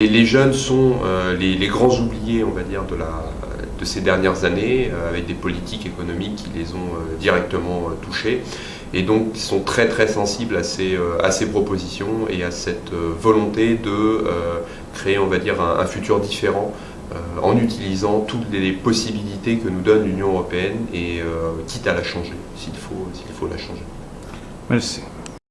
Et les jeunes sont euh, les, grands oubliés, on va dire, de, ces dernières années, euh, avec des politiques économiques qui les ont euh, directement touchés. Et donc, ils sont très très sensibles à ces, à ces propositions et à cette volonté de créer, on va dire, un, futur différent en utilisant toutes les possibilités que nous donne l'Union européenne et quitte à la changer, s'il faut, faut la changer. Merci.